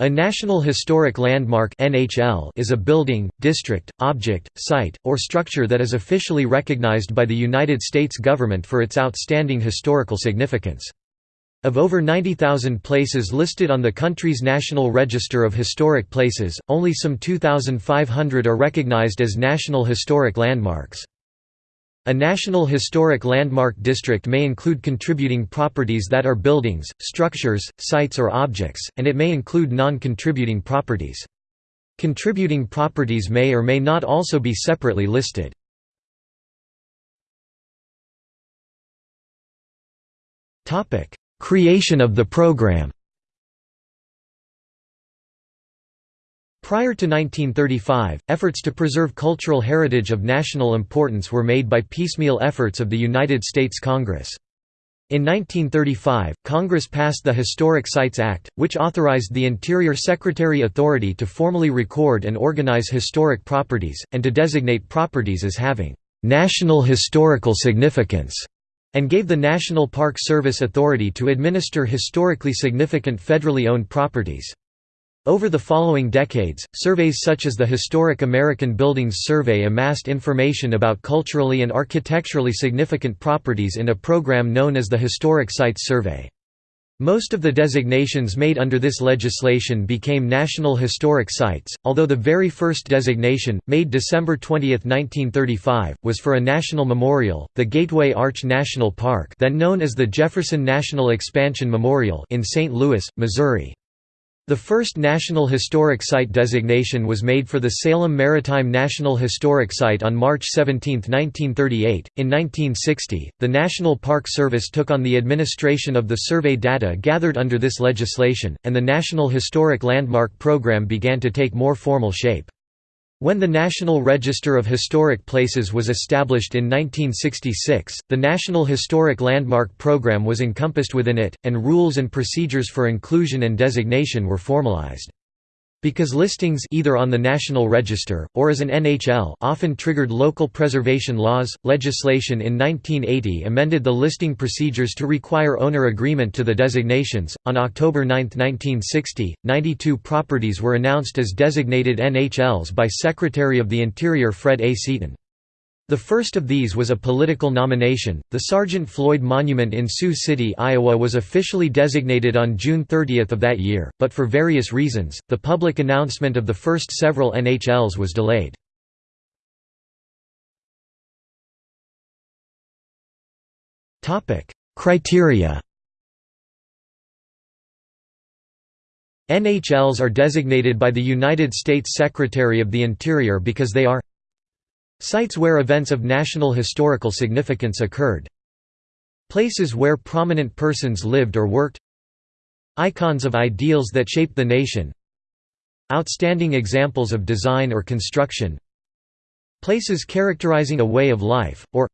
A National Historic Landmark is a building, district, object, site, or structure that is officially recognized by the United States government for its outstanding historical significance. Of over 90,000 places listed on the country's National Register of Historic Places, only some 2,500 are recognized as National Historic Landmarks. A National Historic Landmark District may include contributing properties that are buildings, structures, sites or objects, and it may include non-contributing properties. Contributing properties may or may not also be separately listed. Creation of the program Prior to 1935, efforts to preserve cultural heritage of national importance were made by piecemeal efforts of the United States Congress. In 1935, Congress passed the Historic Sites Act, which authorized the Interior Secretary authority to formally record and organize historic properties, and to designate properties as having «national historical significance», and gave the National Park Service authority to administer historically significant federally owned properties. Over the following decades, surveys such as the Historic American Buildings Survey amassed information about culturally and architecturally significant properties in a program known as the Historic Sites Survey. Most of the designations made under this legislation became National Historic Sites, although the very first designation, made December 20, 1935, was for a national memorial, the Gateway Arch National Park then known as the Jefferson National Expansion Memorial in St. Louis, Missouri. The first National Historic Site designation was made for the Salem Maritime National Historic Site on March 17, 1938. In 1960, the National Park Service took on the administration of the survey data gathered under this legislation, and the National Historic Landmark Program began to take more formal shape. When the National Register of Historic Places was established in 1966, the National Historic Landmark Program was encompassed within it, and rules and procedures for inclusion and designation were formalized. Because listings either on the National Register, or as an NHL often triggered local preservation laws, legislation in 1980 amended the listing procedures to require owner agreement to the designations. On October 9, 1960, 92 properties were announced as designated NHLs by Secretary of the Interior Fred A. Seaton. The first of these was a political nomination. The Sergeant Floyd Monument in Sioux City, Iowa was officially designated on June 30 of that year, but for various reasons, the public announcement of the first several NHLs was delayed. Criteria NHLs are designated by the United States Secretary of the Interior because they are Sites where events of national historical significance occurred Places where prominent persons lived or worked Icons of ideals that shaped the nation Outstanding examples of design or construction Places characterizing a way of life, or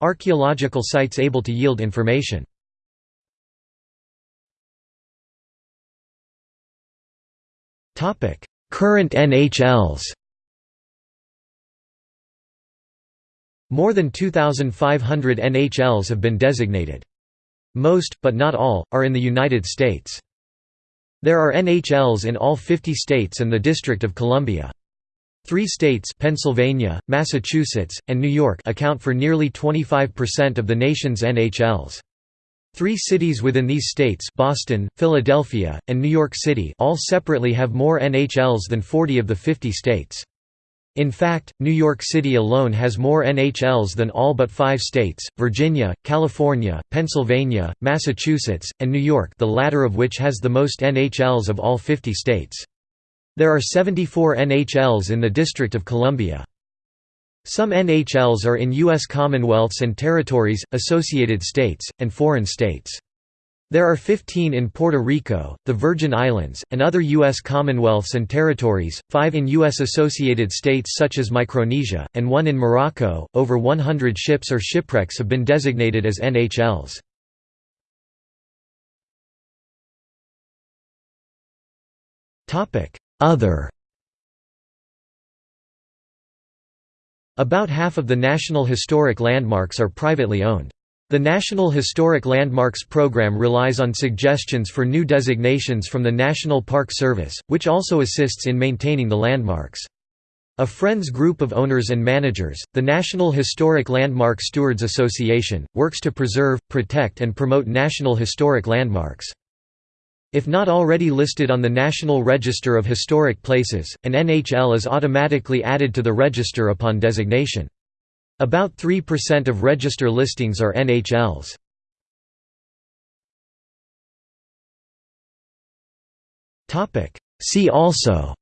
Archaeological sites able to yield information. Current NHLs More than 2,500 NHLs have been designated. Most, but not all, are in the United States. There are NHLs in all 50 states and the District of Columbia. Three states Pennsylvania, Massachusetts, and New York account for nearly 25% of the nation's NHLs. Three cities within these states Boston, Philadelphia, and New York City all separately have more NHLs than 40 of the 50 states. In fact, New York City alone has more NHLs than all but five states, Virginia, California, Pennsylvania, Massachusetts, and New York the latter of which has the most NHLs of all 50 states. There are 74 NHLs in the District of Columbia. Some NHLs are in U.S. Commonwealths and Territories, associated states, and foreign states. There are 15 in Puerto Rico, the Virgin Islands, and other U.S. Commonwealths and Territories, 5 in U.S. associated states such as Micronesia, and 1 in Morocco. Over 100 ships or shipwrecks have been designated as NHLs. Other About half of the National Historic Landmarks are privately owned. The National Historic Landmarks Program relies on suggestions for new designations from the National Park Service, which also assists in maintaining the landmarks. A Friends group of owners and managers, the National Historic Landmark Stewards Association, works to preserve, protect and promote National Historic Landmarks. If not already listed on the National Register of Historic Places, an NHL is automatically added to the register upon designation. About 3% of register listings are NHLs. See also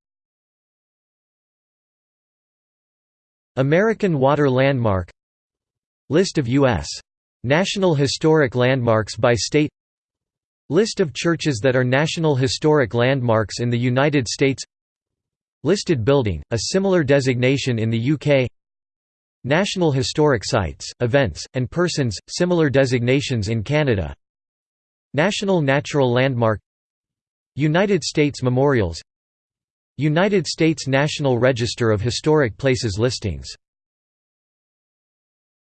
American Water Landmark List of U.S. National Historic Landmarks by state List of churches that are National Historic Landmarks in the United States Listed building, a similar designation in the UK National Historic Sites, Events, and Persons, similar designations in Canada. National Natural Landmark United States Memorials United States National Register of Historic Places listings